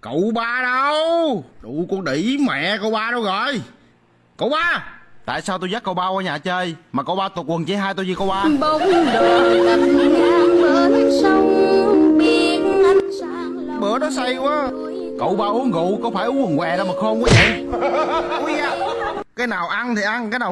Cậu ba đâu? Đủ con đỉ mẹ cậu ba đâu rồi? Cậu ba! Tại sao tôi dắt cậu ba qua nhà chơi Mà cậu ba tụt quần chỉ hai tôi gì cậu ba? Bóng đồi cập ngang bên sông Biển ánh sáng Bữa đó say quá. Cậu ba uống rượu có phải uống quần què đâu mà khôn quá vậy? Cái nào ăn thì ăn Cái nào